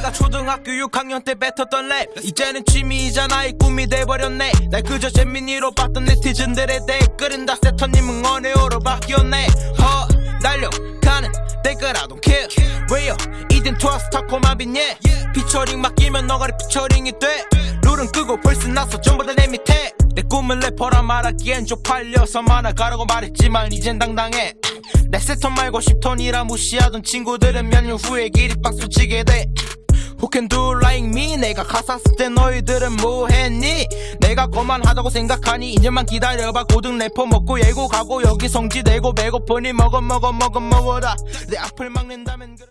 내가 초등학교 6학년 때 뱉었던 랩. 이제는 취미이자 이 꿈이 돼버렸네. 날 그저 재민이로 봤던 네티즌들의 댓글은 다 세터님 응원해요로 바뀌었네. 허 달려가는 댓글 I don't care. 왜요? 이젠 트러스타 코마빈 예. 피처링 맡기면 너가리 피처링이 돼. 룰은 끄고 벌써 나서 전부 다 내 밑에. 내 꿈은 래퍼라 말하기엔 쪽팔려서 만화 가라고 말했지만 이젠 당당해. 내 세턴 말고 10톤이라 무시하던 친구들은 몇 년 후에 기립박수 치게 돼 can do like me. 내가 쓸때 너희들은 뭐했니? 내가 거만하다고 생각하니 2년만 기다려봐. 고등 래퍼 먹고 예고 가고 여기 성지 내고 배고프니 먹어 먹어 먹어 먹어라. 내 앞을 막는다면 그래